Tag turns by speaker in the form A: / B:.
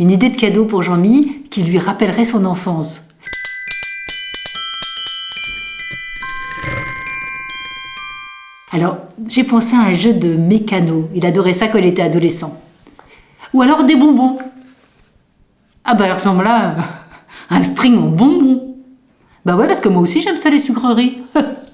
A: Une idée de cadeau pour Jean-Mi qui lui rappellerait son enfance. Alors, j'ai pensé à un jeu de mécano. Il adorait ça quand il était adolescent. Ou alors des bonbons. Ah bah, il ressemble à un string en bonbons. Bah ouais, parce que moi aussi j'aime ça les sucreries.